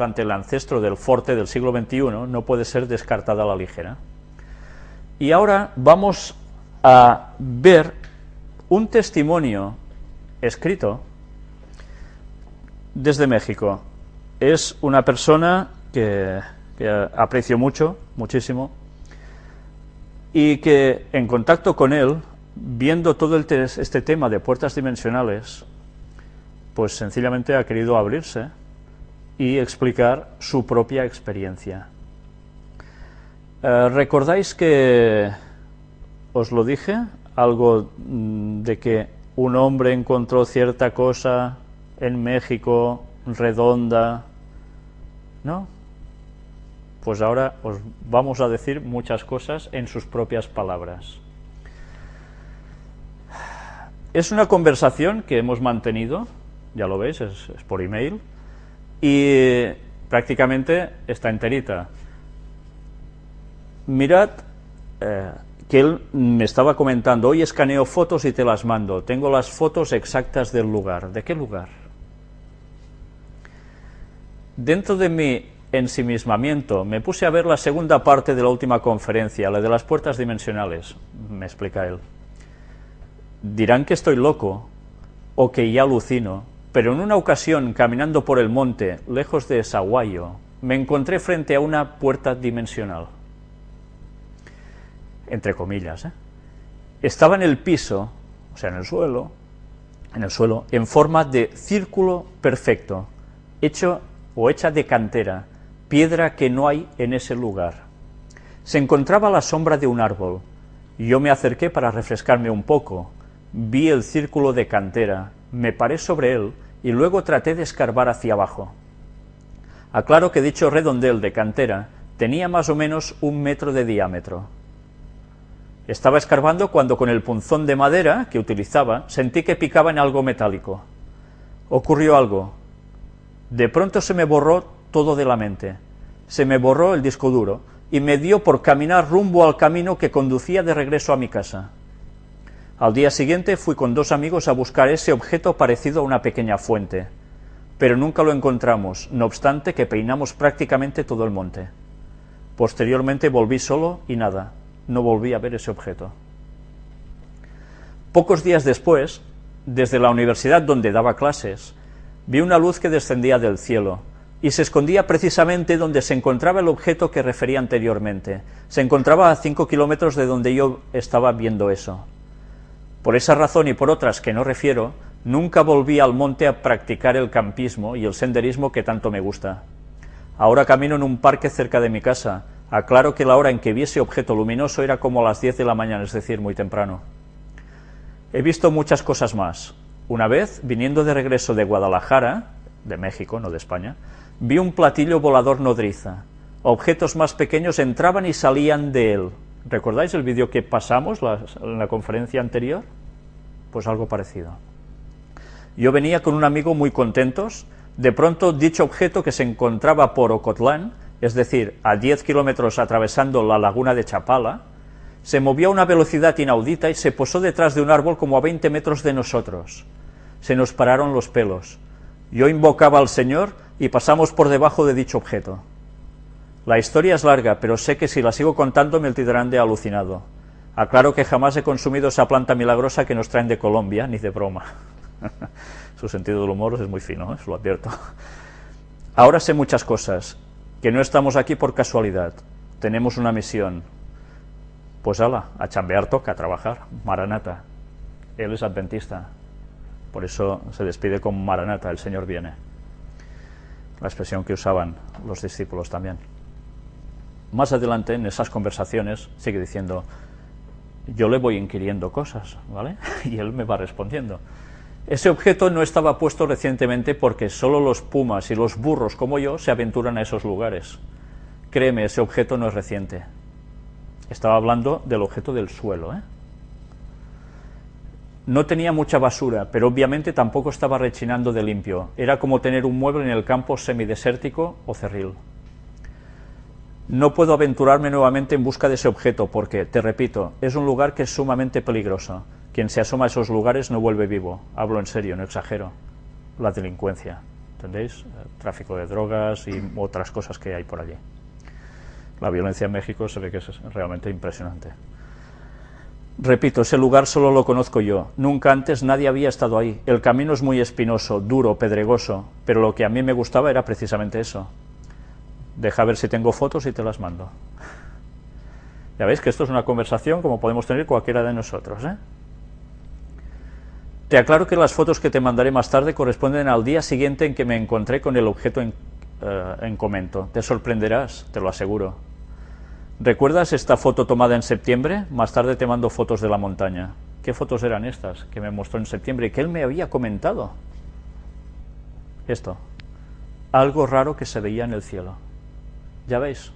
ante el ancestro del forte del siglo XXI no puede ser descartada a la ligera. Y ahora vamos a ver un testimonio escrito desde México. Es una persona que, aprecio mucho, muchísimo, y que en contacto con él, viendo todo este tema de puertas dimensionales, pues sencillamente ha querido abrirse y explicar su propia experiencia. Eh, ¿Recordáis que os lo dije? Algo mm, de que un hombre encontró cierta cosa en México, redonda, ¿no? Pues ahora os vamos a decir muchas cosas en sus propias palabras. Es una conversación que hemos mantenido, ya lo veis, es, es por email, y prácticamente está enterita. Mirad eh, que él me estaba comentando, hoy escaneo fotos y te las mando, tengo las fotos exactas del lugar. ¿De qué lugar? Dentro de mi ensimismamiento me puse a ver la segunda parte de la última conferencia, la de las puertas dimensionales, me explica él. Dirán que estoy loco o que ya alucino, pero en una ocasión, caminando por el monte, lejos de Saguayo, me encontré frente a una puerta dimensional. Entre comillas. ¿eh? Estaba en el piso, o sea, en el suelo, en el suelo, en forma de círculo perfecto, hecho o hecha de cantera, piedra que no hay en ese lugar. Se encontraba a la sombra de un árbol. Yo me acerqué para refrescarme un poco. Vi el círculo de cantera, me paré sobre él y luego traté de escarbar hacia abajo. Aclaro que dicho redondel de cantera tenía más o menos un metro de diámetro. Estaba escarbando cuando con el punzón de madera que utilizaba sentí que picaba en algo metálico. Ocurrió algo. De pronto se me borró todo de la mente. Se me borró el disco duro y me dio por caminar rumbo al camino que conducía de regreso a mi casa. Al día siguiente fui con dos amigos a buscar ese objeto parecido a una pequeña fuente, pero nunca lo encontramos, no obstante que peinamos prácticamente todo el monte. Posteriormente volví solo y nada, no volví a ver ese objeto. Pocos días después, desde la universidad donde daba clases, vi una luz que descendía del cielo, y se escondía precisamente donde se encontraba el objeto que refería anteriormente. Se encontraba a cinco kilómetros de donde yo estaba viendo eso. Por esa razón y por otras que no refiero, nunca volví al monte a practicar el campismo y el senderismo que tanto me gusta. Ahora camino en un parque cerca de mi casa. Aclaro que la hora en que vi ese objeto luminoso era como a las 10 de la mañana, es decir, muy temprano. He visto muchas cosas más. Una vez, viniendo de regreso de Guadalajara, de México, no de España, vi un platillo volador nodriza. Objetos más pequeños entraban y salían de él, ¿Recordáis el vídeo que pasamos en la conferencia anterior? Pues algo parecido. Yo venía con un amigo muy contentos, de pronto dicho objeto que se encontraba por Ocotlán, es decir, a 10 kilómetros atravesando la laguna de Chapala, se movió a una velocidad inaudita y se posó detrás de un árbol como a 20 metros de nosotros. Se nos pararon los pelos. Yo invocaba al Señor y pasamos por debajo de dicho objeto. La historia es larga, pero sé que si la sigo contando me tildarán de alucinado. Aclaro que jamás he consumido esa planta milagrosa que nos traen de Colombia, ni de broma. Su sentido del humor es muy fino, ¿eh? lo advierto. Ahora sé muchas cosas, que no estamos aquí por casualidad. Tenemos una misión. Pues ala, a chambear toca, a trabajar. Maranata. Él es adventista. Por eso se despide con Maranata, el Señor viene. La expresión que usaban los discípulos también. Más adelante, en esas conversaciones, sigue diciendo, yo le voy inquiriendo cosas, ¿vale? Y él me va respondiendo. Ese objeto no estaba puesto recientemente porque solo los pumas y los burros como yo se aventuran a esos lugares. Créeme, ese objeto no es reciente. Estaba hablando del objeto del suelo, ¿eh? No tenía mucha basura, pero obviamente tampoco estaba rechinando de limpio. Era como tener un mueble en el campo semidesértico o cerril. No puedo aventurarme nuevamente en busca de ese objeto porque, te repito, es un lugar que es sumamente peligroso. Quien se asoma a esos lugares no vuelve vivo. Hablo en serio, no exagero. La delincuencia. ¿entendéis? tráfico de drogas y otras cosas que hay por allí. La violencia en México se ve que es realmente impresionante. Repito, ese lugar solo lo conozco yo. Nunca antes nadie había estado ahí. El camino es muy espinoso, duro, pedregoso, pero lo que a mí me gustaba era precisamente eso. Deja ver si tengo fotos y te las mando. Ya veis que esto es una conversación como podemos tener cualquiera de nosotros. ¿eh? Te aclaro que las fotos que te mandaré más tarde corresponden al día siguiente en que me encontré con el objeto en, eh, en comento. Te sorprenderás, te lo aseguro. ¿Recuerdas esta foto tomada en septiembre? Más tarde te mando fotos de la montaña. ¿Qué fotos eran estas que me mostró en septiembre y que él me había comentado? Esto. Algo raro que se veía en el cielo. ¿Ya veis?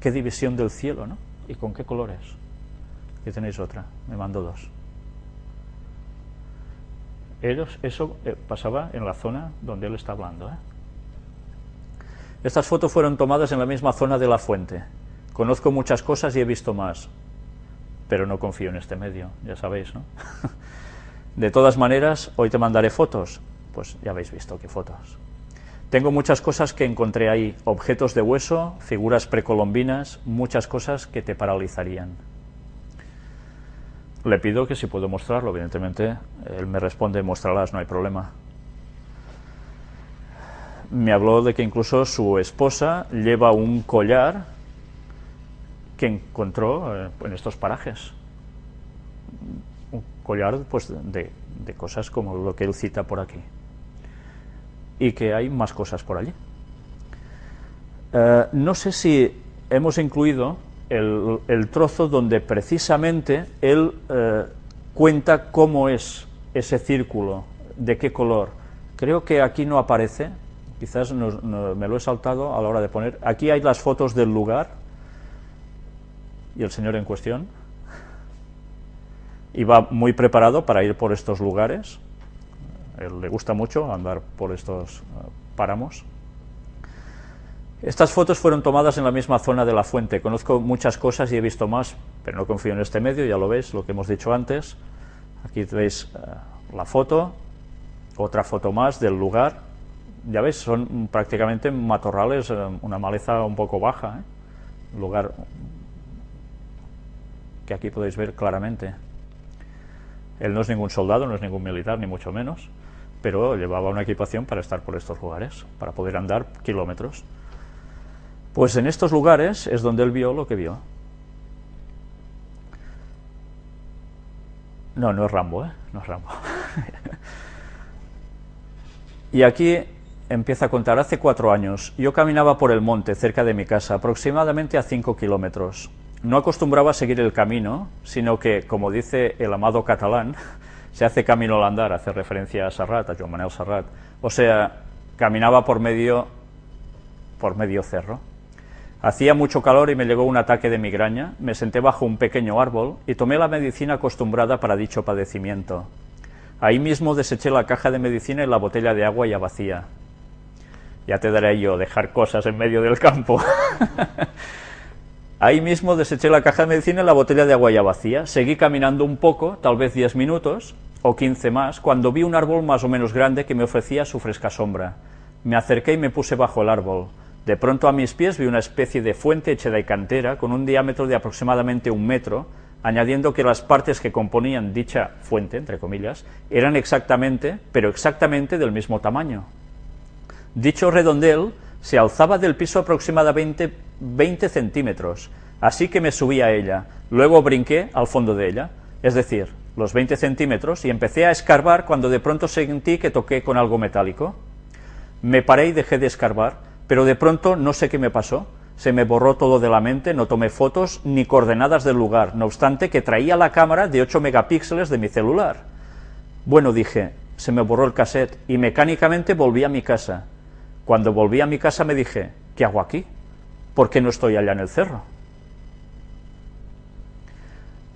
Qué división del cielo, ¿no? ¿Y con qué colores? Aquí tenéis otra. Me mando dos. Eso eh, pasaba en la zona donde él está hablando. ¿eh? Estas fotos fueron tomadas en la misma zona de la fuente. Conozco muchas cosas y he visto más, pero no confío en este medio, ya sabéis, ¿no? de todas maneras, hoy te mandaré fotos. Pues ya habéis visto qué fotos. Tengo muchas cosas que encontré ahí, objetos de hueso, figuras precolombinas, muchas cosas que te paralizarían. Le pido que si puedo mostrarlo, evidentemente, él me responde, muéstralas, no hay problema me habló de que incluso su esposa lleva un collar que encontró eh, en estos parajes. Un collar pues, de, cosas como lo que él cita por aquí. Y que hay más cosas por allí. Eh, no sé si hemos incluido el, trozo donde precisamente él eh, cuenta cómo es ese círculo, de qué color. Creo que aquí no aparece, quizás me lo he saltado a la hora de poner. Aquí hay las fotos del lugar y el señor en cuestión. Y va muy preparado para ir por estos lugares. Le gusta mucho andar por estos eh, páramos. Estas fotos fueron tomadas en la misma zona de la fuente. Conozco muchas cosas y he visto más, pero no confío en este medio, ya lo veis, lo que hemos dicho antes. Aquí veis eh, la foto, otra foto más del lugar ya veis, son prácticamente matorrales, eh, una maleza un poco baja, lugar que aquí podéis ver claramente. Él no es ningún soldado, no es ningún militar, ni mucho menos, pero llevaba una equipación para estar por estos lugares, para poder andar kilómetros. Pues en estos lugares es donde él vio lo que vio. No, no es Rambo, ¿eh? No es Rambo. y aquí empieza a contar, hace cuatro años, yo caminaba por el monte cerca de mi casa, aproximadamente a cinco kilómetros. No acostumbraba a seguir el camino, sino que, como dice el amado catalán, se hace camino al andar, hace referencia a Serrat, a Joan Manuel Serrat. O sea, caminaba por medio, por medio cerro. Hacía mucho calor y me llegó un ataque de migraña, me senté bajo un pequeño árbol y tomé la medicina acostumbrada para dicho padecimiento. Ahí mismo deseché la caja de medicina y la botella de agua ya vacía ya te daré yo dejar cosas en medio del campo. Ahí mismo deseché la caja de medicina y la botella de agua ya vacía. Seguí caminando un poco, tal vez 10 minutos o 15 más, cuando vi un árbol más o menos grande que me ofrecía su fresca sombra. Me acerqué y me puse bajo el árbol. De pronto a mis pies vi una especie de fuente hecha de cantera con un diámetro de aproximadamente un metro, añadiendo que las partes que componían dicha fuente, entre comillas, eran exactamente, pero exactamente del mismo tamaño. Dicho redondel se alzaba del piso aproximadamente 20 centímetros, así que me subí a ella, luego brinqué al fondo de ella, es decir, los 20 centímetros, y empecé a escarbar cuando de pronto sentí que toqué con algo metálico. Me paré y dejé de escarbar, pero de pronto no sé qué me pasó, se me borró todo de la mente, no tomé fotos ni coordenadas del lugar, no obstante que traía la cámara de 8 megapíxeles de mi celular. Bueno, dije, se me borró el cassette y mecánicamente volví a mi casa. Cuando volví a mi casa me dije, ¿qué hago aquí? ¿Por qué no estoy allá en el cerro?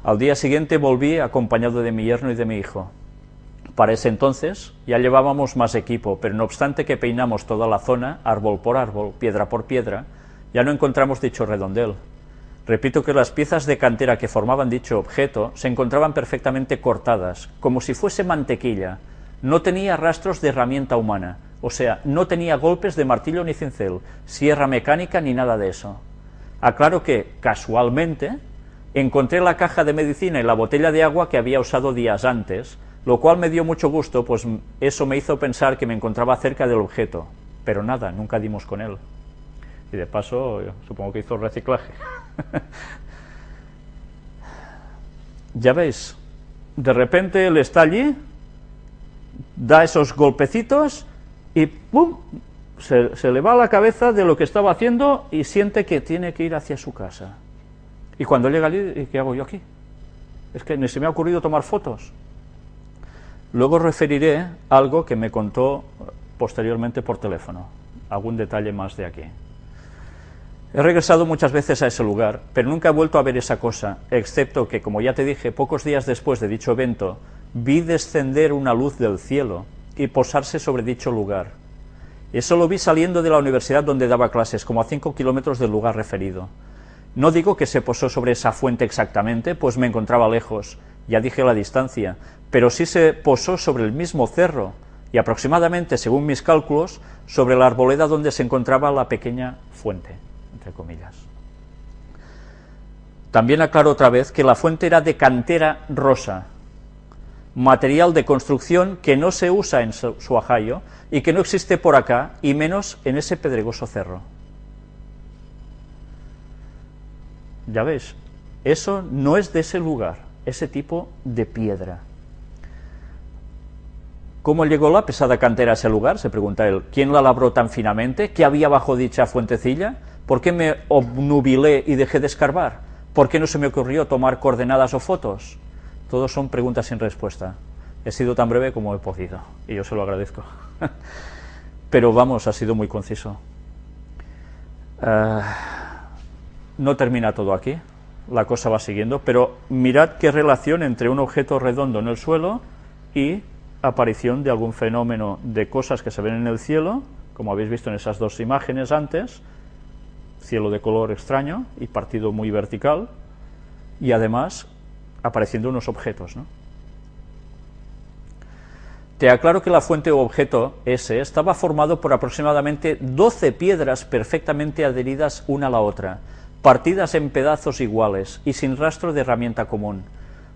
Al día siguiente volví acompañado de mi yerno y de mi hijo. Para ese entonces ya llevábamos más equipo, pero no obstante que peinamos toda la zona, árbol por árbol, piedra por piedra, ya no encontramos dicho redondel. Repito que las piezas de cantera que formaban dicho objeto se encontraban perfectamente cortadas, como si fuese mantequilla. No tenía rastros de herramienta humana, O sea, no tenía golpes de martillo ni cincel, sierra mecánica ni nada de eso. Aclaro que, casualmente, encontré la caja de medicina y la botella de agua que había usado días antes, lo cual me dio mucho gusto, pues eso me hizo pensar que me encontraba cerca del objeto, pero nada, nunca dimos con él. Y de paso, supongo que hizo reciclaje. ya veis, de repente él está allí, da esos golpecitos y ¡pum! Se, le va a la cabeza de lo que estaba haciendo y siente que tiene que ir hacia su casa. Y cuando llega allí, ¿qué hago yo aquí? Es que ni se me ha ocurrido tomar fotos. Luego referiré algo que me contó posteriormente por teléfono, algún detalle más de aquí. He regresado muchas veces a ese lugar, pero nunca he vuelto a ver esa cosa, excepto que, como ya te dije, pocos días después de dicho evento, vi descender una luz del cielo y posarse sobre dicho lugar. Eso lo vi saliendo de la universidad donde daba clases, como a cinco kilómetros del lugar referido. No digo que se posó sobre esa fuente exactamente, pues me encontraba lejos, ya dije la distancia, pero sí se posó sobre el mismo cerro, y aproximadamente, según mis cálculos, sobre la arboleda donde se encontraba la pequeña fuente entre comillas. También aclaro otra vez que la fuente era de cantera rosa, material de construcción que no se usa en Suajayo y que no existe por acá, y menos en ese pedregoso cerro. Ya ves, eso no es de ese lugar, ese tipo de piedra. ¿Cómo llegó la pesada cantera a ese lugar? Se pregunta él. ¿Quién la labró tan finamente? ¿Qué había bajo dicha fuentecilla? ¿Por qué me obnubilé y dejé de escarbar? ¿Por qué no se me ocurrió tomar coordenadas o fotos? Todos son preguntas sin respuesta. He sido tan breve como he podido, y yo se lo agradezco. Pero vamos, ha sido muy conciso. Eh, no termina todo aquí, la cosa va siguiendo, pero mirad qué relación entre un objeto redondo en el suelo y aparición de algún fenómeno de cosas que se ven en el cielo, como habéis visto en esas dos imágenes antes, cielo de color extraño y partido muy vertical, y además apareciendo unos objetos. ¿no? Te aclaro que la fuente o objeto ese estaba formado por aproximadamente 12 piedras perfectamente adheridas una a la otra, partidas en pedazos iguales y sin rastro de herramienta común.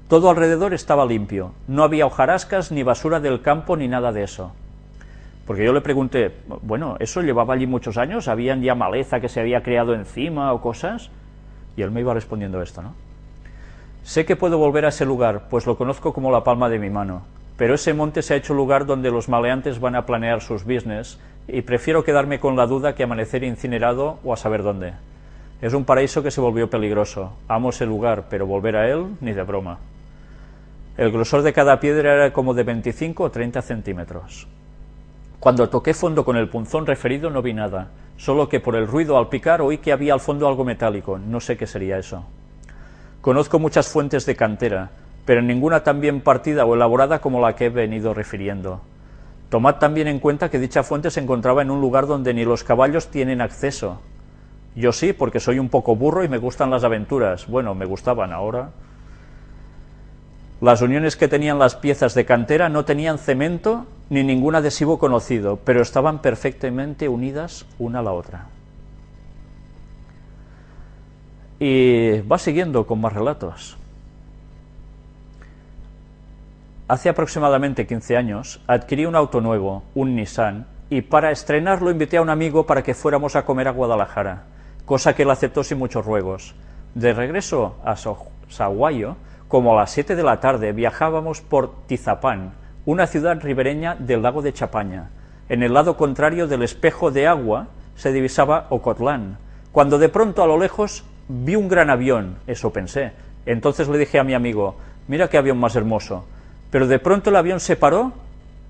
Todo alrededor estaba limpio, no había hojarascas ni basura del campo ni nada de eso. Porque yo le pregunté, bueno, ¿eso llevaba allí muchos años? ¿Habían ya maleza que se había creado encima o cosas? Y él me iba respondiendo esto, ¿no? Sé que puedo volver a ese lugar, pues lo conozco como la palma de mi mano, pero ese monte se ha hecho lugar donde los maleantes van a planear sus business y prefiero quedarme con la duda que amanecer incinerado o a saber dónde. Es un paraíso que se volvió peligroso. Amo ese lugar, pero volver a él ni de broma. El grosor de cada piedra era como de 25 o 30 centímetros. Cuando toqué fondo con el punzón referido no vi nada, solo que por el ruido al picar oí que había al fondo algo metálico, no sé qué sería eso. Conozco muchas fuentes de cantera, pero ninguna tan bien partida o elaborada como la que he venido refiriendo. Tomad también en cuenta que dicha fuente se encontraba en un lugar donde ni los caballos tienen acceso. Yo sí, porque soy un poco burro y me gustan las aventuras. Bueno, me gustaban ahora. Las uniones que tenían las piezas de cantera no tenían cemento ni ningún adhesivo conocido, pero estaban perfectamente unidas una a la otra. Y va siguiendo con más relatos. Hace aproximadamente 15 años adquirí un auto nuevo, un Nissan, y para estrenarlo invité a un amigo para que fuéramos a comer a Guadalajara, cosa que él aceptó sin muchos ruegos. De regreso a Saguayo, como a las 7 de la tarde, viajábamos por Tizapán, una ciudad ribereña del lago de Chapaña. En el lado contrario del espejo de agua se divisaba Ocotlán, cuando de pronto a lo lejos vi un gran avión, eso pensé. Entonces le dije a mi amigo, mira qué avión más hermoso. Pero de pronto el avión se paró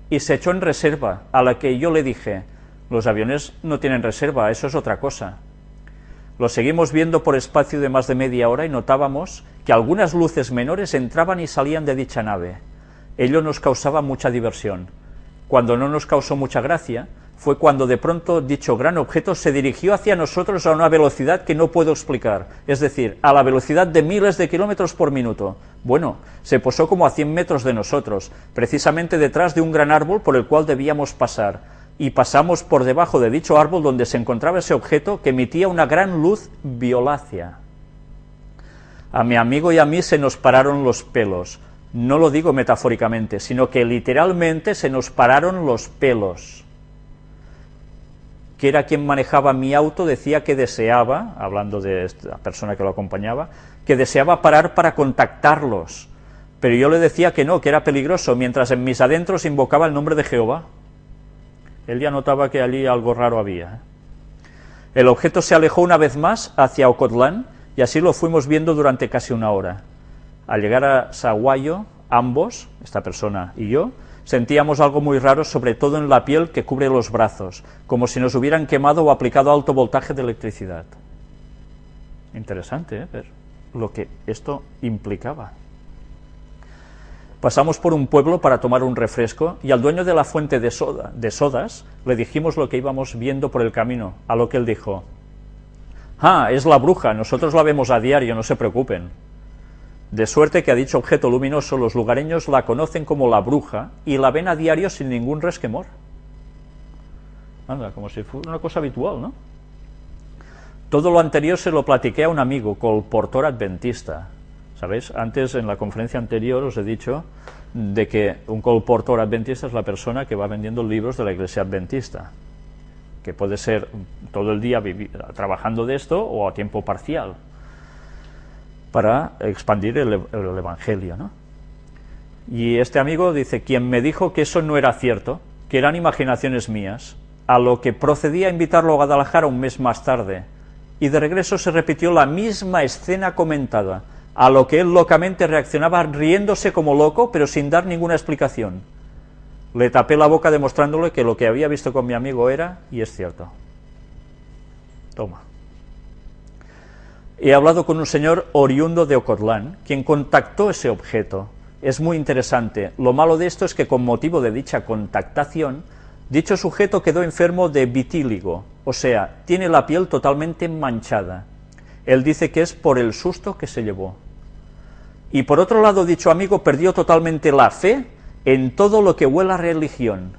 y se echó en reserva, a la que yo le dije, los aviones no tienen reserva, eso es otra cosa. Lo seguimos viendo por espacio de más de media hora y notábamos que algunas luces menores entraban y salían de dicha nave. Ello nos causaba mucha diversión. Cuando no nos causó mucha gracia, fue cuando de pronto dicho gran objeto se dirigió hacia nosotros a una velocidad que no puedo explicar, es decir, a la velocidad de miles de kilómetros por minuto. Bueno, se posó como a 100 metros de nosotros, precisamente detrás de un gran árbol por el cual debíamos pasar, y pasamos por debajo de dicho árbol donde se encontraba ese objeto que emitía una gran luz violácea. A mi amigo y a mí se nos pararon los pelos. No lo digo metafóricamente, sino que literalmente se nos pararon los pelos. Que era quien manejaba mi auto, decía que deseaba, hablando de la persona que lo acompañaba, que deseaba parar para contactarlos. Pero yo le decía que no, que era peligroso, mientras en mis adentros invocaba el nombre de Jehová. Él ya notaba que allí algo raro había. ¿eh? El objeto se alejó una vez más hacia Ocotlán y así lo fuimos viendo durante casi una hora. Al llegar a Saguayo, ambos, esta persona y yo, sentíamos algo muy raro, sobre todo en la piel que cubre los brazos, como si nos hubieran quemado o aplicado alto voltaje de electricidad. Interesante, ¿eh? Ver lo que esto implicaba. Pasamos por un pueblo para tomar un refresco y al dueño de la fuente de, soda, de sodas le dijimos lo que íbamos viendo por el camino, a lo que él dijo, «Ah, es la bruja, nosotros la vemos a diario, no se preocupen». De suerte que a dicho objeto luminoso los lugareños la conocen como la bruja y la ven a diario sin ningún resquemor. Anda, como si fuera una cosa habitual, ¿no? Todo lo anterior se lo platiqué a un amigo, colportor adventista, ¿Sabéis? Antes, en la conferencia anterior, os he dicho de que un colportor adventista es la persona que va vendiendo libros de la iglesia adventista, que puede ser todo el día trabajando de esto o a tiempo parcial, para expandir el, el evangelio. ¿no? Y este amigo dice, quien me dijo que eso no era cierto, que eran imaginaciones mías, a lo que procedí a invitarlo a Guadalajara un mes más tarde, y de regreso se repitió la misma escena comentada, a lo que él locamente reaccionaba riéndose como loco, pero sin dar ninguna explicación. Le tapé la boca demostrándole que lo que había visto con mi amigo era, y es cierto. Toma. He hablado con un señor oriundo de Ocotlán, quien contactó ese objeto. Es muy interesante. Lo malo de esto es que con motivo de dicha contactación, dicho sujeto quedó enfermo de vitíligo, o sea, tiene la piel totalmente manchada. Él dice que es por el susto que se llevó. Y por otro lado, dicho amigo perdió totalmente la fe en todo lo que huela a religión.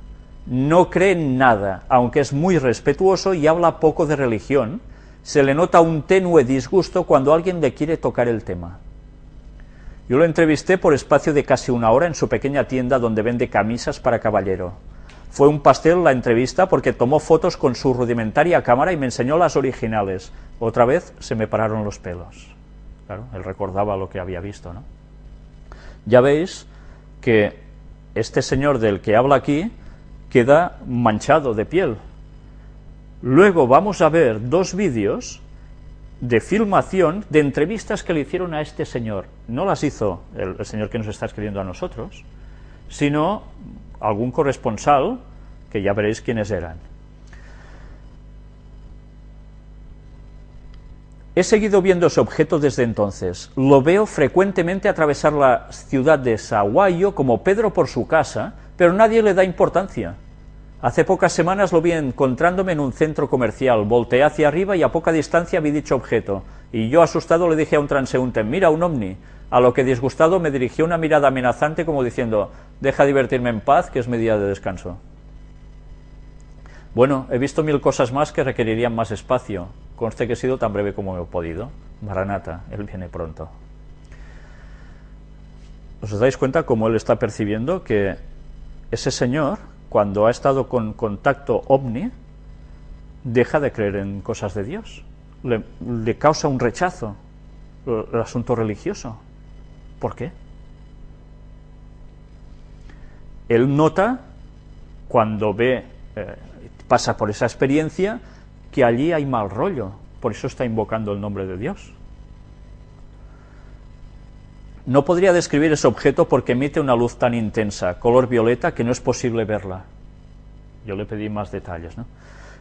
No cree en nada, aunque es muy respetuoso y habla poco de religión, se le nota un tenue disgusto cuando alguien le quiere tocar el tema. Yo lo entrevisté por espacio de casi una hora en su pequeña tienda donde vende camisas para caballero. Fue un pastel la entrevista porque tomó fotos con su rudimentaria cámara y me enseñó las originales. Otra vez se me pararon los pelos. Claro, él recordaba lo que había visto, ¿no? Ya veis que este señor del que habla aquí queda manchado de piel. Luego vamos a ver dos vídeos de filmación de entrevistas que le hicieron a este señor. No las hizo el, el señor que nos está escribiendo a nosotros, sino algún corresponsal, que ya veréis quiénes eran. He seguido viendo ese objeto desde entonces. Lo veo frecuentemente atravesar la ciudad de Saguayo como Pedro por su casa, pero nadie le da importancia. Hace pocas semanas lo vi encontrándome en un centro comercial, volteé hacia arriba y a poca distancia vi dicho objeto, y yo asustado le dije a un transeúnte, mira, un ovni, a lo que disgustado me dirigió una mirada amenazante como diciendo, deja divertirme en paz, que es mi día de descanso. Bueno, he visto mil cosas más que requerirían más espacio. Conste que he sido tan breve como he podido. Maranata, Él viene pronto. ¿Os dais cuenta cómo Él está percibiendo que ese señor, cuando ha estado con contacto ovni, deja de creer en cosas de Dios? Le, causa un rechazo el asunto religioso. ¿Por qué? Él nota, cuando ve eh, pasa por esa experiencia que allí hay mal rollo, por eso está invocando el nombre de Dios. No podría describir ese objeto porque emite una luz tan intensa, color violeta, que no es posible verla. Yo le pedí más detalles. ¿no?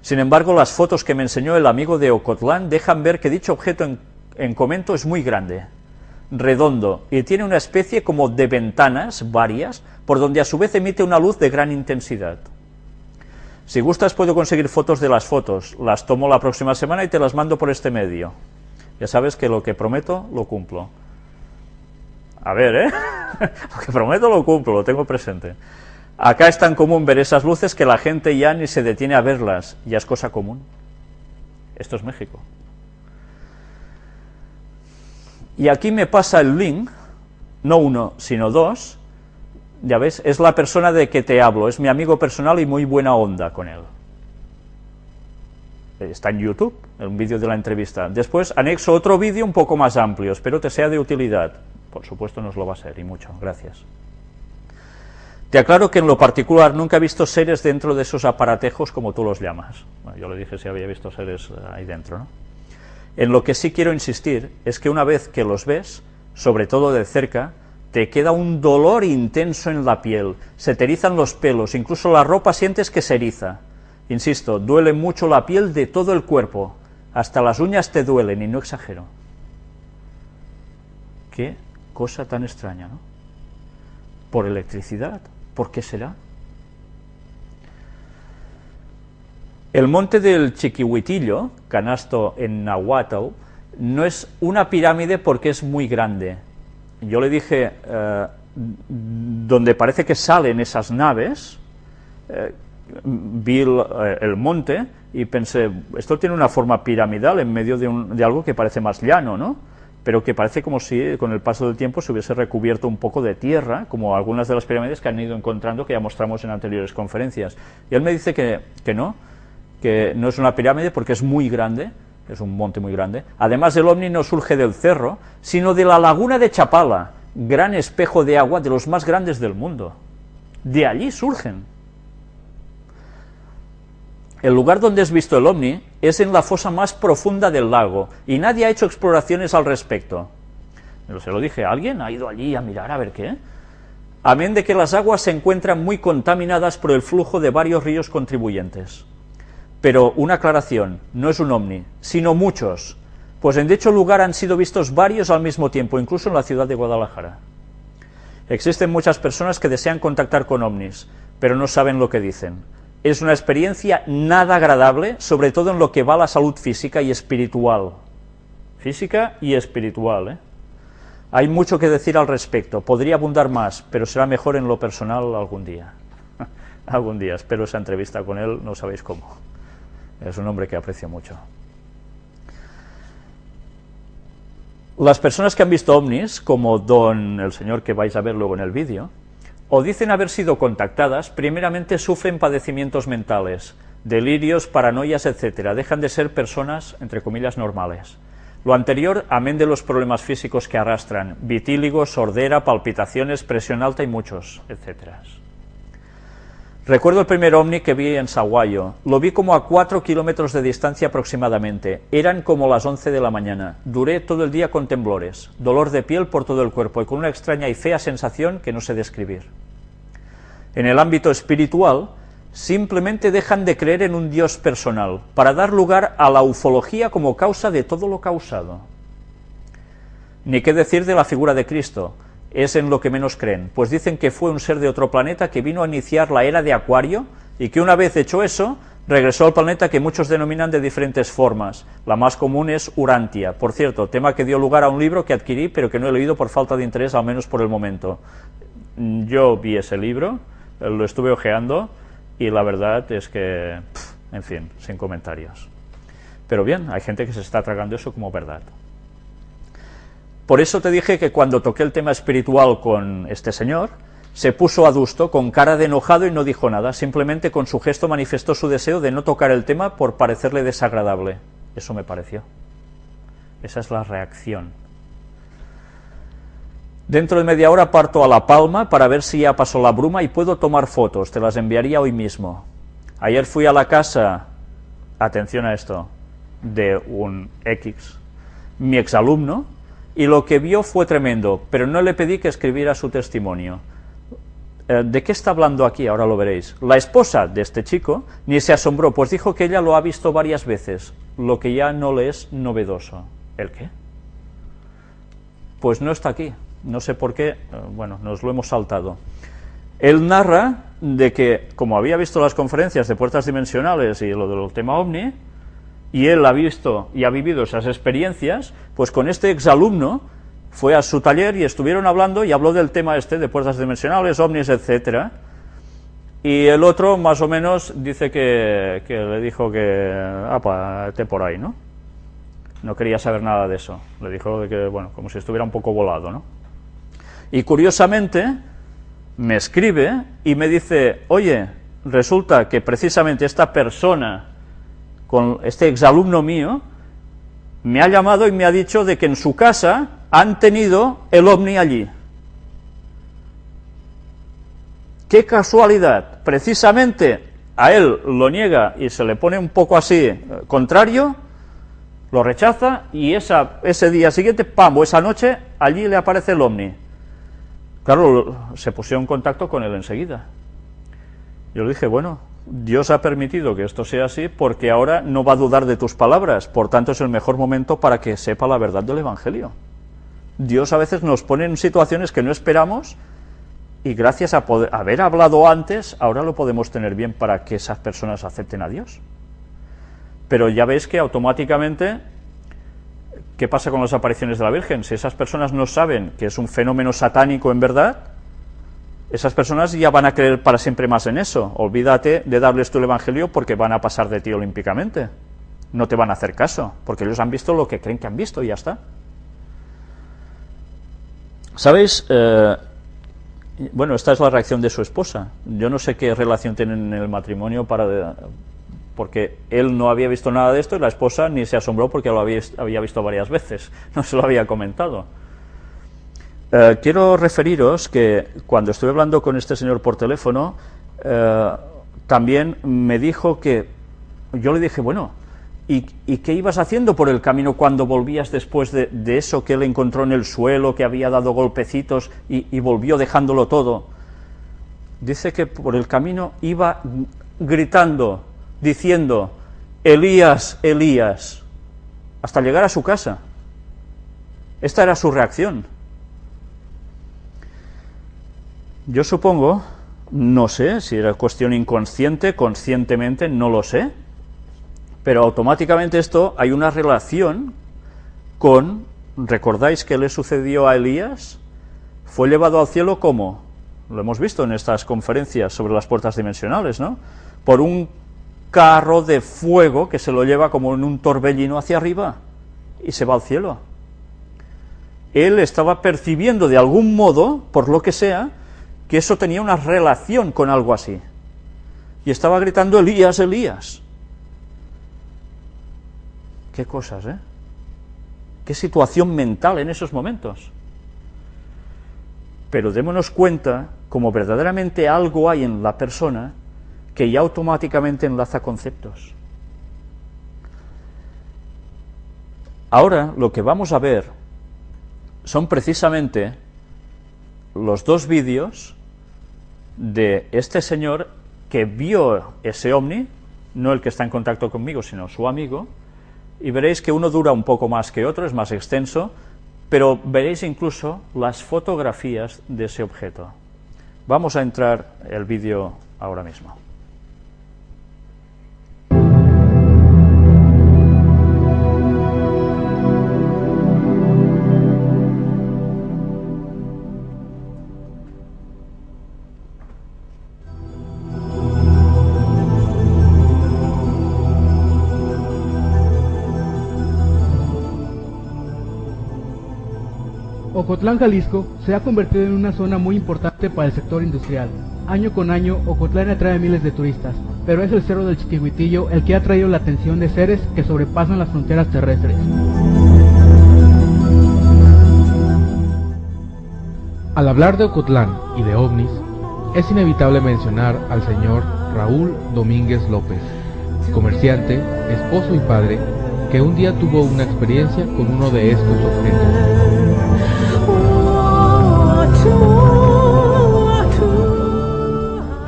Sin embargo, las fotos que me enseñó el amigo de Ocotlán dejan ver que dicho objeto en, en comento es muy grande, redondo, y tiene una especie como de ventanas, varias, por donde a su vez emite una luz de gran intensidad. Si gustas puedo conseguir fotos de las fotos, las tomo la próxima semana y te las mando por este medio. Ya sabes que lo que prometo, lo cumplo. A ver, ¿eh? lo que prometo lo cumplo, lo tengo presente. Acá es tan común ver esas luces que la gente ya ni se detiene a verlas, ya es cosa común. Esto es México. Y aquí me pasa el link, no uno, sino dos, ya ves, es la persona de que te hablo, es mi amigo personal y muy buena onda con él. Está en YouTube, un vídeo de la entrevista. Después anexo otro vídeo un poco más amplio, espero te sea de utilidad. Por supuesto nos lo va a ser, y mucho, gracias. Te aclaro que en lo particular nunca he visto seres dentro de esos aparatejos como tú los llamas. yo le dije si había visto seres ahí dentro, ¿no? En lo que sí quiero insistir es que una vez que los ves, sobre todo de cerca, te queda un dolor intenso en la piel, se te los pelos, incluso la ropa sientes que se eriza. Insisto, duele mucho la piel de todo el cuerpo, hasta las uñas te duelen, y no exagero. Qué cosa tan extraña, ¿no? Por electricidad, ¿por qué será? El monte del Chiquihuitillo, canasto en Nahuatl, no es una pirámide porque es muy grande, yo le dije, eh, donde parece que salen esas naves, eh, vi eh, el, monte y pensé, esto tiene una forma piramidal en medio de, de, algo que parece más llano, ¿no? pero que parece como si con el paso del tiempo se hubiese recubierto un poco de tierra, como algunas de las pirámides que han ido encontrando, que ya mostramos en anteriores conferencias. Y él me dice que, que no, que no es una pirámide porque es muy grande, es un monte muy grande. Además, el ovni no surge del cerro, sino de la laguna de Chapala, gran espejo de agua de los más grandes del mundo. De allí surgen. El lugar donde has visto el ovni es en la fosa más profunda del lago, y nadie ha hecho exploraciones al respecto. Se lo dije, ¿alguien ha ido allí a mirar a ver qué? Amén de que las aguas se encuentran muy contaminadas por el flujo de varios ríos contribuyentes. Pero una aclaración, no es un ovni, sino muchos, pues en dicho lugar han sido vistos varios al mismo tiempo, incluso en la ciudad de Guadalajara. Existen muchas personas que desean contactar con ovnis, pero no saben lo que dicen. Es una experiencia nada agradable, sobre todo en lo que va a la salud física y espiritual. Física y espiritual, ¿eh? Hay mucho que decir al respecto, podría abundar más, pero será mejor en lo personal algún día. algún día, espero esa entrevista con él, no sabéis cómo. Es un hombre que aprecio mucho. Las personas que han visto ovnis, como don el señor que vais a ver luego en el vídeo, o dicen haber sido contactadas, primeramente sufren padecimientos mentales, delirios, paranoias, etc. Dejan de ser personas, entre comillas, normales. Lo anterior, amén de los problemas físicos que arrastran, vitíligo, sordera, palpitaciones, presión alta y muchos, etcétera. Recuerdo el primer ovni que vi en Saguayo. Lo vi como a cuatro kilómetros de distancia aproximadamente. Eran como las once de la mañana. Duré todo el día con temblores, dolor de piel por todo el cuerpo y con una extraña y fea sensación que no sé describir. En el ámbito espiritual, simplemente dejan de creer en un Dios personal, para dar lugar a la ufología como causa de todo lo causado. Ni qué decir de la figura de Cristo, es en lo que menos creen, pues dicen que fue un ser de otro planeta que vino a iniciar la era de Acuario y que una vez hecho eso, regresó al planeta que muchos denominan de diferentes formas. La más común es Urantia. Por cierto, tema que dio lugar a un libro que adquirí, pero que no he leído por falta de interés, al menos por el momento. Yo vi ese libro, lo estuve ojeando, y la verdad es que, en fin, sin comentarios. Pero bien, hay gente que se está tragando eso como verdad. Por eso te dije que cuando toqué el tema espiritual con este señor, se puso adusto, con cara de enojado y no dijo nada, simplemente con su gesto manifestó su deseo de no tocar el tema por parecerle desagradable. Eso me pareció. Esa es la reacción. Dentro de media hora parto a La Palma para ver si ya pasó la bruma y puedo tomar fotos, te las enviaría hoy mismo. Ayer fui a la casa, atención a esto, de un X, mi exalumno, y lo que vio fue tremendo, pero no le pedí que escribiera su testimonio. Eh, ¿De qué está hablando aquí? Ahora lo veréis. La esposa de este chico ni se asombró, pues dijo que ella lo ha visto varias veces, lo que ya no le es novedoso. ¿El qué? Pues no está aquí, no sé por qué, eh, bueno, nos lo hemos saltado. Él narra de que, como había visto las conferencias de puertas dimensionales y lo del tema OVNI, y él ha visto y ha vivido esas experiencias, pues con este exalumno fue a su taller y estuvieron hablando y habló del tema este de puertas dimensionales, ovnis, etcétera, y el otro más o menos dice que, que le dijo que, pues, esté por ahí, ¿no? No quería saber nada de eso, le dijo que, bueno, como si estuviera un poco volado, ¿no? Y curiosamente me escribe y me dice, oye, resulta que precisamente esta persona, con este exalumno mío, me ha llamado y me ha dicho de que en su casa han tenido el ovni allí. ¡Qué casualidad! Precisamente a él lo niega y se le pone un poco así eh, contrario, lo rechaza y ese día siguiente, ¡pam!, o esa noche, allí le aparece el ovni. Claro, se pusieron en contacto con él enseguida. Yo le dije, bueno, Dios ha permitido que esto sea así porque ahora no va a dudar de tus palabras, por tanto es el mejor momento para que sepa la verdad del Evangelio. Dios a veces nos pone en situaciones que no esperamos y gracias a haber hablado antes, ahora lo podemos tener bien para que esas personas acepten a Dios. Pero ya veis que automáticamente, ¿qué pasa con las apariciones de la Virgen? Si esas personas no saben que es un fenómeno satánico en verdad, esas personas ya van a creer para siempre más en eso. Olvídate de darles tu evangelio porque van a pasar de ti olímpicamente. No te van a hacer caso, porque ellos han visto lo que creen que han visto y ya está. ¿Sabéis? Eh, bueno, esta es la reacción de su esposa. Yo no sé qué relación tienen en el matrimonio para porque él no había visto nada de esto y la esposa ni se asombró porque lo había visto varias veces, no se lo había comentado. Eh, quiero referiros que cuando estuve hablando con este señor por teléfono, eh, también me dijo que, yo le dije, bueno, ¿Y, qué ibas haciendo por el camino cuando volvías después de, eso que él encontró en el suelo, que había dado golpecitos y, volvió dejándolo todo? Dice que por el camino iba gritando, diciendo, Elías, Elías, hasta llegar a su casa. Esta era su reacción. Yo supongo, no sé si era cuestión inconsciente, conscientemente, no lo sé, pero automáticamente esto hay una relación con, ¿recordáis qué le sucedió a Elías? Fue llevado al cielo como, lo hemos visto en estas conferencias sobre las puertas dimensionales, ¿no? Por un carro de fuego que se lo lleva como en un torbellino hacia arriba y se va al cielo. Él estaba percibiendo de algún modo, por lo que sea, que eso tenía una relación con algo así. Y estaba gritando, Elías, Elías. Qué cosas, ¿eh? Qué situación mental en esos momentos. Pero démonos cuenta como verdaderamente algo hay en la persona que ya automáticamente enlaza conceptos. Ahora lo que vamos a ver son precisamente los dos vídeos de este señor que vio ese ovni, no el que está en contacto conmigo, sino su amigo, y veréis que uno dura un poco más que otro, es más extenso, pero veréis incluso las fotografías de ese objeto. Vamos a entrar el vídeo ahora mismo. Ocotlán, Jalisco, se ha convertido en una zona muy importante para el sector industrial. Año con año, Ocotlán atrae miles de turistas, pero es el cerro del Chiquihuitillo el que ha traído la atención de seres que sobrepasan las fronteras terrestres. Al hablar de Ocotlán y de ovnis, es inevitable mencionar al señor Raúl Domínguez López, comerciante, esposo y padre, que un día tuvo una experiencia con uno de estos objetos.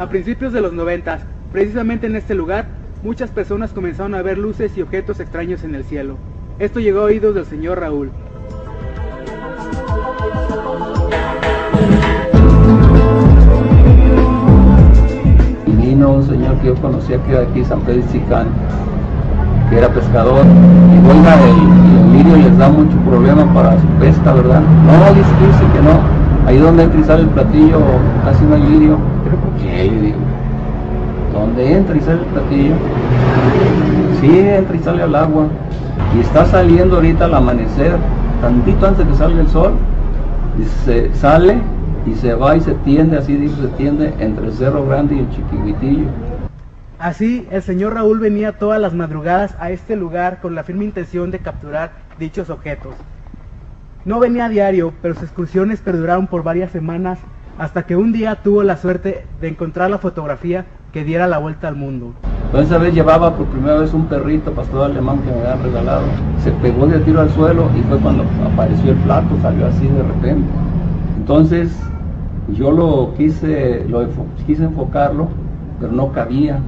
A principios de los noventas, precisamente en este lugar, muchas personas comenzaron a ver luces y objetos extraños en el cielo. Esto llegó a oídos del señor Raúl. Y vino un señor que yo conocía que era aquí, San Pedro Chicán, que era pescador. Y oiga, el, lirio les da mucho problema para su pesca, ¿verdad? No, dice que no. Ahí donde entra y sale el platillo, casi no hay lirio. ¿Pero por qué? donde entra y sale el platillo, sí entra y sale al agua, y está saliendo ahorita al amanecer, tantito antes que salga el sol, y se sale y se va y se tiende, así dice, se tiende entre el Cerro Grande y el Chiquihuitillo. Así, el señor Raúl venía todas las madrugadas a este lugar con la firme intención de capturar dichos objetos. No venía a diario, pero sus excursiones perduraron por varias semanas hasta que un día tuvo la suerte de encontrar la fotografía que diera la vuelta al mundo. Esa vez llevaba por primera vez un perrito pastor alemán que me habían regalado. Se pegó de tiro al suelo y fue cuando apareció el plato, salió así de repente. Entonces yo lo quise, lo quise enfocarlo, pero no cabía.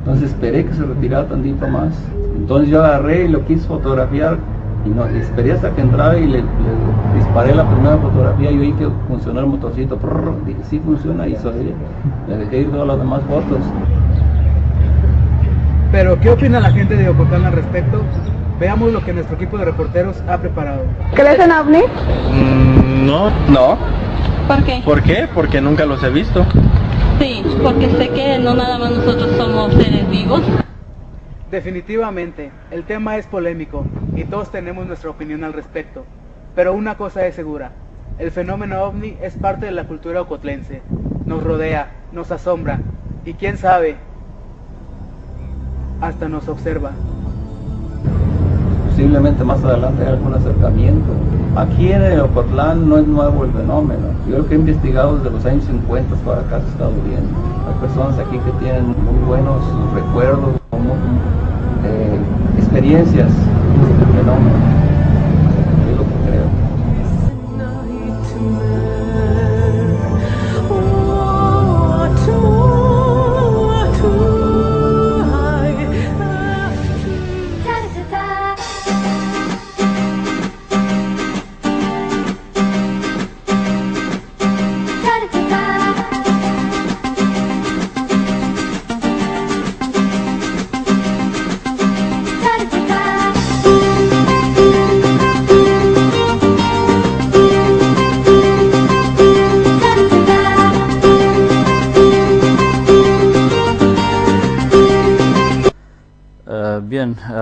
Entonces esperé que se retirara tantito más. Entonces yo agarré y lo quise fotografiar y no, esperé hasta que entraba y le, disparé la primera fotografía y oí que funcionó el motorcito. dije, sí funciona y le dejé ir todas las demás fotos. Pero, ¿qué opina la gente de Ocotlán al respecto? Veamos lo que nuestro equipo de reporteros ha preparado. ¿Crees en ovnis? Mm, no, no. ¿Por qué? ¿Por qué? Porque nunca los he visto. Sí, porque sé que no nada más nosotros somos seres vivos. Definitivamente, el tema es polémico y todos tenemos nuestra opinión al respecto. Pero una cosa es segura, el fenómeno ovni es parte de la cultura ocotlense. Nos rodea, nos asombra y quién sabe, hasta nos observa. Posiblemente más adelante hay algún acercamiento. Aquí en el Ocotlán no es nuevo el fenómeno. Yo lo que he investigado desde los años 50 para acá se está viendo. Hay personas aquí que tienen muy buenos recuerdos, eh, experiencias fenómeno.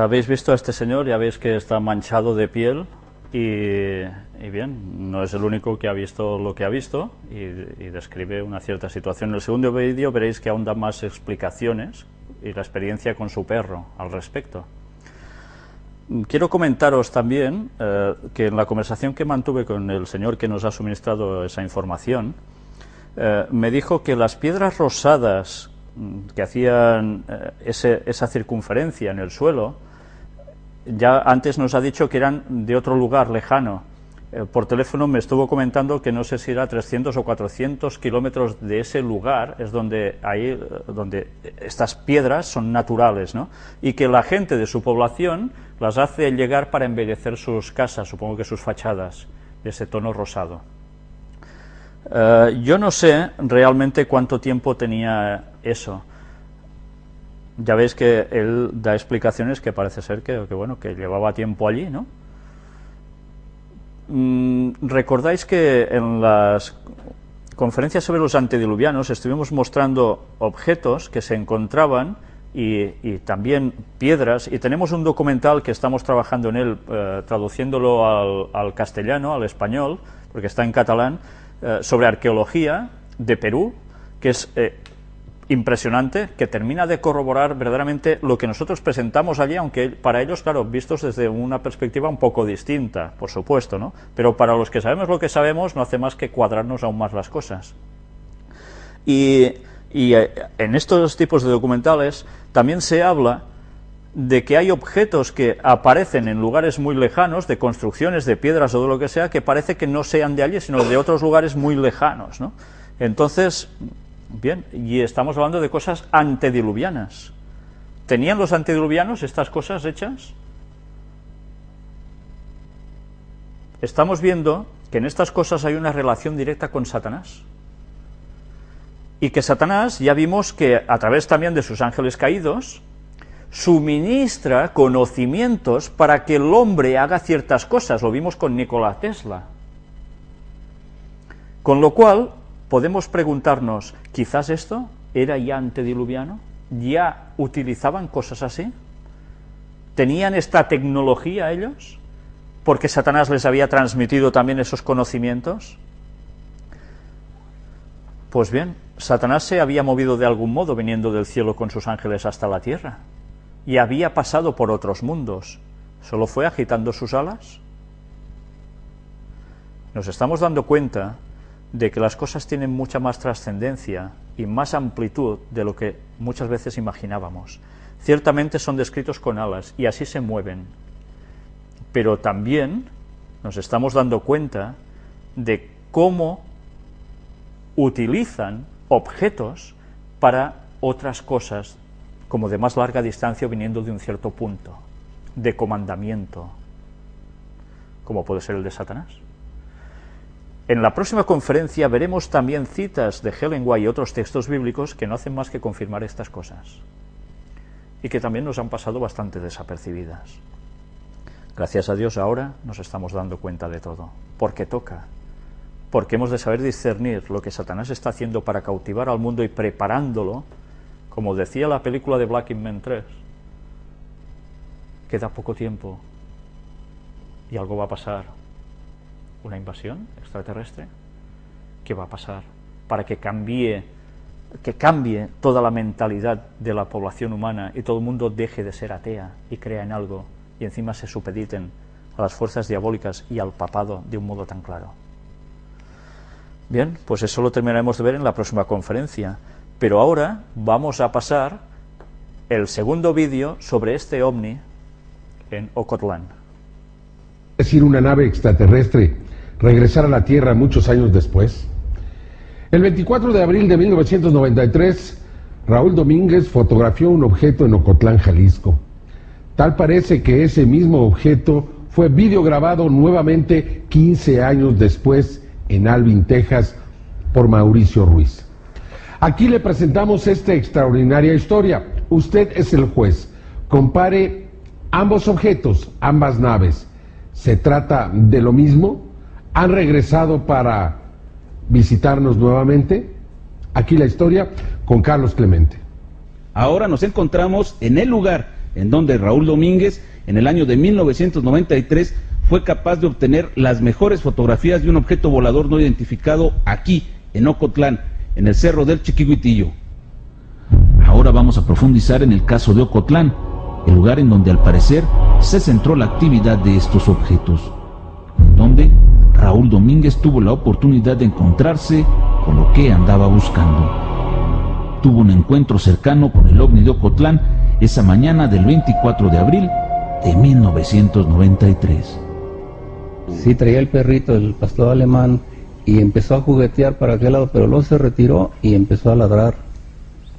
Habéis visto a este señor, ya veis que está manchado de piel y, bien, no es el único que ha visto lo que ha visto y, describe una cierta situación. En el segundo vídeo veréis que aún da más explicaciones y la experiencia con su perro al respecto. Quiero comentaros también eh, que en la conversación que mantuve con el señor que nos ha suministrado esa información, eh, me dijo que las piedras rosadas mm, que hacían eh, esa circunferencia en el suelo ya antes nos ha dicho que eran de otro lugar lejano. Eh, por teléfono me estuvo comentando que no sé si era 300 o 400 kilómetros de ese lugar, es donde, ahí, eh, donde estas piedras son naturales, ¿no? y que la gente de su población las hace llegar para embellecer sus casas, supongo que sus fachadas, de ese tono rosado. Eh, yo no sé realmente cuánto tiempo tenía eso ya veis que él da explicaciones que parece ser que, bueno, que llevaba tiempo allí, ¿no? Mm, Recordáis que en las conferencias sobre los antediluvianos estuvimos mostrando objetos que se encontraban y, también piedras, y tenemos un documental que estamos trabajando en él, eh, traduciéndolo al, castellano, al español, porque está en catalán, eh, sobre arqueología de Perú, que es eh, impresionante que termina de corroborar verdaderamente lo que nosotros presentamos allí, aunque para ellos, claro, vistos desde una perspectiva un poco distinta, por supuesto, ¿no? Pero para los que sabemos lo que sabemos, no hace más que cuadrarnos aún más las cosas. Y, eh, en estos tipos de documentales también se habla de que hay objetos que aparecen en lugares muy lejanos, de construcciones, de piedras o de lo que sea, que parece que no sean de allí, sino de otros lugares muy lejanos, ¿no? Entonces, Bien, y estamos hablando de cosas antediluvianas. ¿Tenían los antediluvianos estas cosas hechas? Estamos viendo que en estas cosas hay una relación directa con Satanás. Y que Satanás, ya vimos que a través también de sus ángeles caídos, suministra conocimientos para que el hombre haga ciertas cosas. Lo vimos con Nikola Tesla. Con lo cual, podemos preguntarnos, quizás esto era ya antediluviano? ¿Ya utilizaban cosas así? ¿Tenían esta tecnología ellos? ¿Porque Satanás les había transmitido también esos conocimientos? Pues bien, Satanás se había movido de algún modo viniendo del cielo con sus ángeles hasta la tierra y había pasado por otros mundos. ¿Solo fue agitando sus alas? Nos estamos dando cuenta de que las cosas tienen mucha más trascendencia y más amplitud de lo que muchas veces imaginábamos. Ciertamente son descritos con alas y así se mueven, pero también nos estamos dando cuenta de cómo utilizan objetos para otras cosas, como de más larga distancia viniendo de un cierto punto, de comandamiento, como puede ser el de Satanás. En la próxima conferencia veremos también citas de Helen White y otros textos bíblicos que no hacen más que confirmar estas cosas y que también nos han pasado bastante desapercibidas. Gracias a Dios ahora nos estamos dando cuenta de todo, porque toca, porque hemos de saber discernir lo que Satanás está haciendo para cautivar al mundo y preparándolo, como decía la película de Black Men 3, queda poco tiempo y algo va a pasar. ¿Una invasión extraterrestre? ¿Qué va a pasar? Para que cambie, que cambie toda la mentalidad de la población humana y todo el mundo deje de ser atea y crea en algo y encima se supediten a las fuerzas diabólicas y al papado de un modo tan claro. Bien, pues eso lo terminaremos de ver en la próxima conferencia. Pero ahora vamos a pasar el segundo vídeo sobre este ovni en Ocotlán. Es decir, una nave extraterrestre regresar a la Tierra muchos años después. El 24 de abril de 1993, Raúl Domínguez fotografió un objeto en Ocotlán, Jalisco. Tal parece que ese mismo objeto fue videograbado nuevamente 15 años después en Alvin, Texas, por Mauricio Ruiz. Aquí le presentamos esta extraordinaria historia. Usted es el juez. Compare ambos objetos, ambas naves. ¿Se trata de lo mismo? ¿Han regresado para visitarnos nuevamente? Aquí la historia con Carlos Clemente. Ahora nos encontramos en el lugar en donde Raúl Domínguez, en el año de 1993, fue capaz de obtener las mejores fotografías de un objeto volador no identificado aquí, en Ocotlán, en el cerro del Chiquihuitillo. Ahora vamos a profundizar en el caso de Ocotlán, el lugar en donde al parecer se centró la actividad de estos objetos, donde Raúl Domínguez tuvo la oportunidad de encontrarse con lo que andaba buscando. Tuvo un encuentro cercano con el ovni de Ocotlán esa mañana del 24 de abril de 1993. Sí, traía el perrito, el pastor alemán, y empezó a juguetear para aquel lado, pero luego se retiró y empezó a ladrar,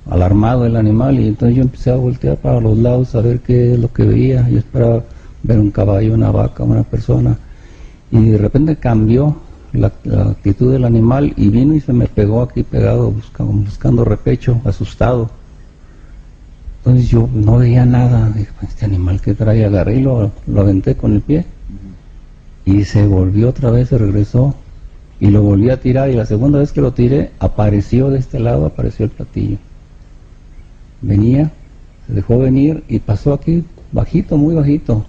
alarmado el animal, y entonces yo empecé a voltear para los lados a ver qué es lo que veía. Yo esperaba ver un caballo, una vaca, una persona, y de repente cambió la, actitud del animal y vino y se me pegó aquí pegado, buscando, buscando repecho, asustado. Entonces yo no veía nada, dije, pues, este animal que trae, agarré y lo, lo aventé con el pie y se volvió otra vez, se regresó y lo volví a tirar y la segunda vez que lo tiré apareció de este lado, apareció el platillo. Venía, se dejó venir y pasó aquí bajito, muy bajito.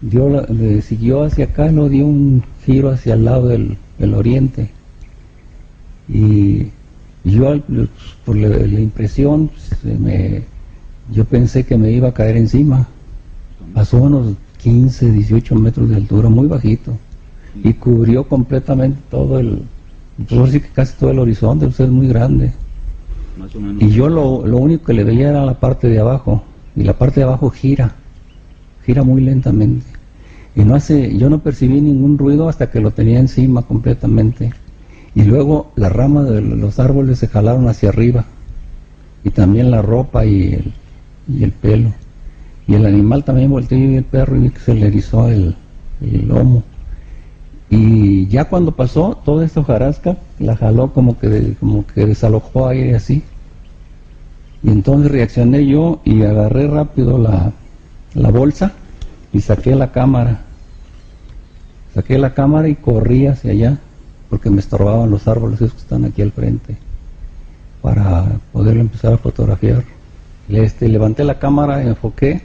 Dio siguió hacia acá, no dio un giro hacia el lado del, oriente. Y yo por la, impresión me, yo pensé que me iba a caer encima. Pasó unos 15, 18 metros de altura, muy bajito, y cubrió completamente todo el, pues que casi todo el horizonte, usted es muy grande. Y yo lo, lo único que le veía era la parte de abajo, y la parte de abajo gira, gira muy lentamente. Y no hace, yo no percibí ningún ruido hasta que lo tenía encima completamente. Y luego las ramas de los árboles se jalaron hacia arriba, y también la ropa y el, y el pelo. Y el animal también volteó y el perro y se le erizó el, lomo. Y ya cuando pasó, toda esta hojarasca la jaló como que, como que desalojó aire así. Y entonces reaccioné yo y agarré rápido la, la bolsa y saqué la cámara. Saqué la cámara y corrí hacia allá porque me estorbaban los árboles esos que están aquí al frente. para poderlo empezar a fotografiar. Este, levanté la cámara, enfoqué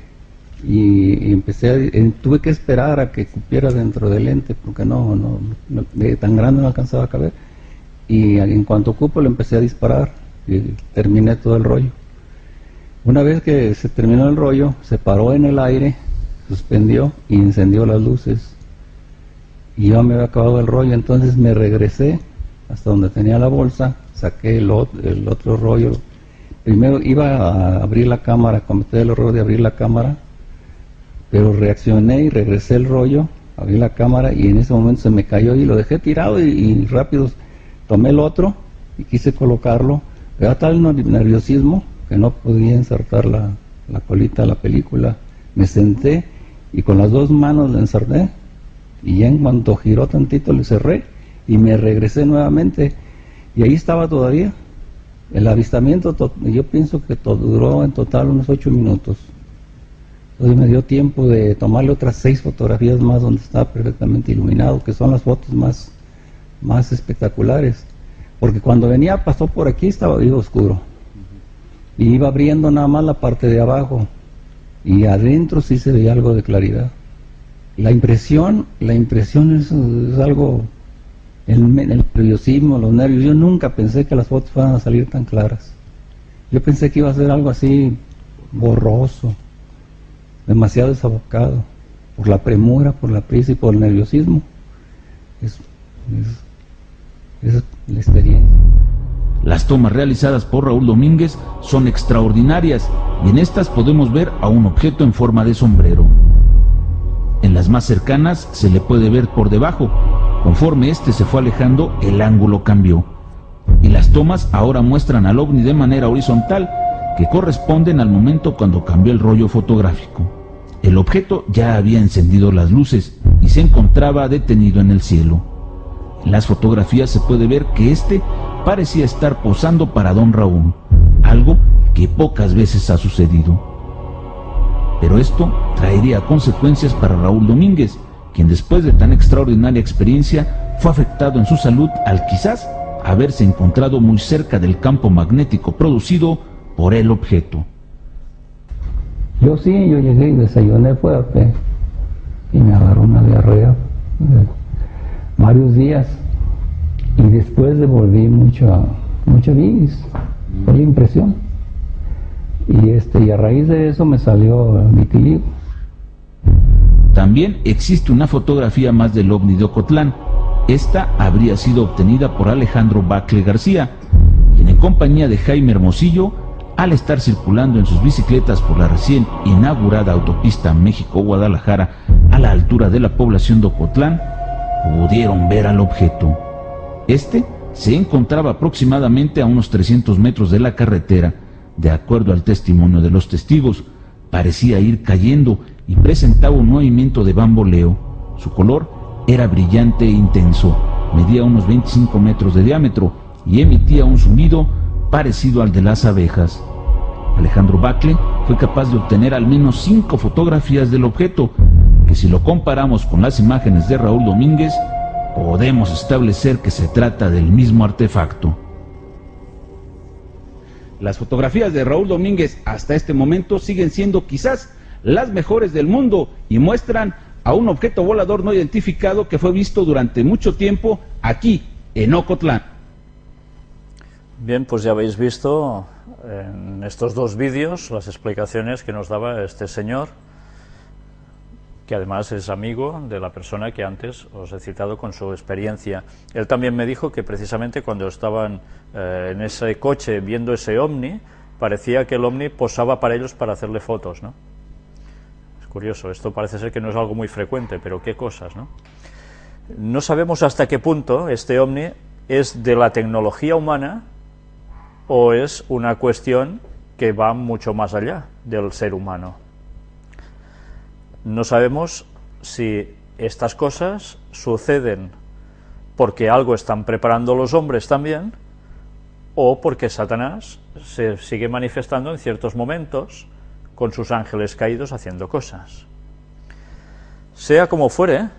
y, empecé a, tuve que esperar a que cupiera dentro del lente porque no, no, tan grande no alcanzaba a caber y en cuanto cupo le empecé a disparar y terminé todo el rollo. Una vez que se terminó el rollo, se paró en el aire, suspendió y encendió las luces. Y yo me había acabado el rollo, entonces me regresé hasta donde tenía la bolsa, saqué el, el otro rollo. Primero iba a abrir la cámara, cometí el error de abrir la cámara, pero reaccioné y regresé el rollo, abrí la cámara y en ese momento se me cayó y lo dejé tirado y, rápido tomé el otro y quise colocarlo. Era tal nerviosismo que no podía insertar la, la colita a la película. Me senté y con las dos manos le ensarté y en cuanto giró tantito le cerré y me regresé nuevamente y ahí estaba todavía. El avistamiento, yo pienso que todo, duró en total unos ocho minutos. Entonces me dio tiempo de tomarle otras seis fotografías más donde estaba perfectamente iluminado, que son las fotos más, más espectaculares. Porque cuando venía, pasó por aquí, estaba vivo oscuro. Y iba abriendo nada más la parte de abajo. Y adentro sí se veía algo de claridad. La impresión, la impresión es, algo, el, el nerviosismo, los nervios. Yo nunca pensé que las fotos fueran a salir tan claras. Yo pensé que iba a ser algo así borroso, demasiado desabocado, por la premura, por la prisa y por el nerviosismo. Es, es la experiencia. Las tomas realizadas por Raúl Domínguez son extraordinarias y en estas podemos ver a un objeto en forma de sombrero. En las más cercanas se le puede ver por debajo. Conforme este se fue alejando, el ángulo cambió. Y las tomas ahora muestran al ovni de manera horizontal, que corresponden al momento cuando cambió el rollo fotográfico. El objeto ya había encendido las luces y se encontraba detenido en el cielo. En las fotografías se puede ver que este parecía estar posando para don Raúl, algo que pocas veces ha sucedido. Pero esto traería consecuencias para Raúl Domínguez, quien después de tan extraordinaria experiencia fue afectado en su salud al quizás haberse encontrado muy cerca del campo magnético producido por el objeto. Yo sí, yo llegué y desayuné fuerte y me agarró una diarrea varios días y después devolví mucha mucha vis, fue la impresión y este y a raíz de eso me salió vitiligo. También existe una fotografía más del ovni de Ocotlán. Esta habría sido obtenida por Alejandro Bacle García, quien en compañía de Jaime Hermosillo, al estar circulando en sus bicicletas por la recién inaugurada autopista México-Guadalajara a la altura de la población de Ocotlán, pudieron ver al objeto. Este se encontraba aproximadamente a unos 300 metros de la carretera de acuerdo al testimonio de los testigos, parecía ir cayendo y presentaba un movimiento de bamboleo. Su color era brillante e intenso, medía unos 25 metros de diámetro y emitía un sonido parecido al de las abejas. Alejandro Bacle fue capaz de obtener al menos cinco fotografías del objeto, que si lo comparamos con las imágenes de Raúl Domínguez, podemos establecer que se trata del mismo artefacto. Las fotografías de Raúl Domínguez hasta este momento siguen siendo quizás las mejores del mundo y muestran a un objeto volador no identificado que fue visto durante mucho tiempo aquí, en Ocotlán. Bien, pues ya habéis visto en estos dos vídeos las explicaciones que nos daba este señor que además es amigo de la persona que antes os he citado con su experiencia. Él también me dijo que precisamente cuando estaban eh, en ese coche viendo ese ovni, parecía que el ovni posaba para ellos para hacerle fotos, ¿no? Es curioso, esto parece ser que no es algo muy frecuente, pero qué cosas, ¿no? No sabemos hasta qué punto este ovni es de la tecnología humana o es una cuestión que va mucho más allá del ser humano. No sabemos si estas cosas suceden porque algo están preparando los hombres también, o porque Satanás se sigue manifestando en ciertos momentos con sus ángeles caídos haciendo cosas. Sea como fuere,